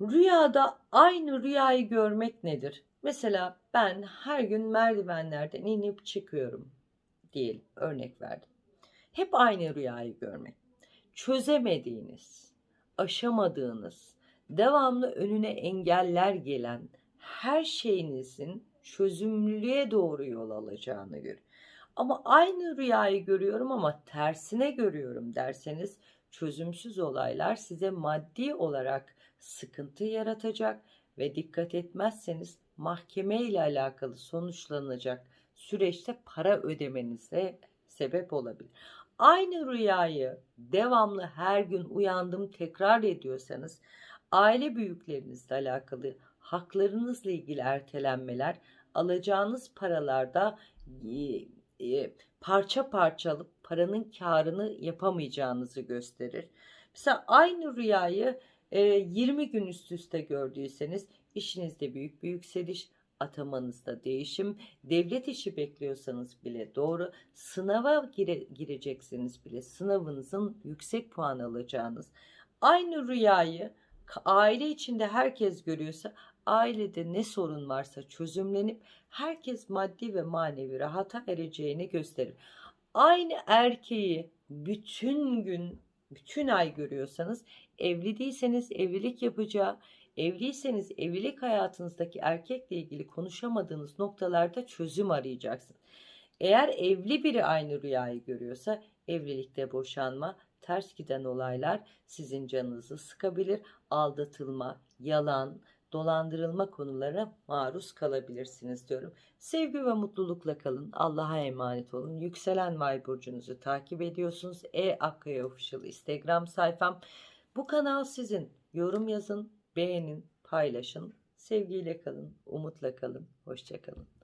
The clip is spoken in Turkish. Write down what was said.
Rüyada aynı rüyayı görmek nedir? Mesela ben her gün merdivenlerden inip çıkıyorum diyelim örnek verdim. Hep aynı rüyayı görmek. Çözemediğiniz, aşamadığınız, devamlı önüne engeller gelen her şeyinizin çözümlülüğe doğru yol alacağını gör. Ama aynı rüyayı görüyorum ama tersine görüyorum derseniz çözümsüz olaylar size maddi olarak sıkıntı yaratacak ve dikkat etmezseniz mahkeme ile alakalı sonuçlanacak süreçte para ödemenize sebep olabilir. Aynı rüyayı devamlı her gün uyandım tekrar ediyorsanız aile büyüklerinizle alakalı haklarınızla ilgili ertelenmeler alacağınız paralarda e, e, parça parça alıp paranın karını yapamayacağınızı gösterir. Mesela aynı rüyayı e, 20 gün üst üste gördüyseniz işinizde büyük bir yükseliş, atamanızda değişim, devlet işi bekliyorsanız bile doğru, sınava gire, girecekseniz bile sınavınızın yüksek puan alacağınız, aynı rüyayı aile içinde herkes görüyorsa ailede ne sorun varsa çözümlenip herkes maddi ve manevi rahata ereceğini gösterir. Aynı erkeği bütün gün, bütün ay görüyorsanız evli değilseniz evlilik yapacağı, evliyseniz evlilik hayatınızdaki erkekle ilgili konuşamadığınız noktalarda çözüm arayacaksınız. Eğer evli biri aynı rüyayı görüyorsa evlilikte boşanma, ters giden olaylar sizin canınızı sıkabilir. Aldatılma, yalan, dolandırılma konularına maruz kalabilirsiniz diyorum. Sevgi ve mutlulukla kalın. Allah'a emanet olun. Yükselen Vay burcunuzu takip ediyorsunuz. E Akkaya Official Instagram sayfam. Bu kanal sizin. Yorum yazın, beğenin, paylaşın. Sevgiyle kalın, umutla kalın. Hoşçakalın.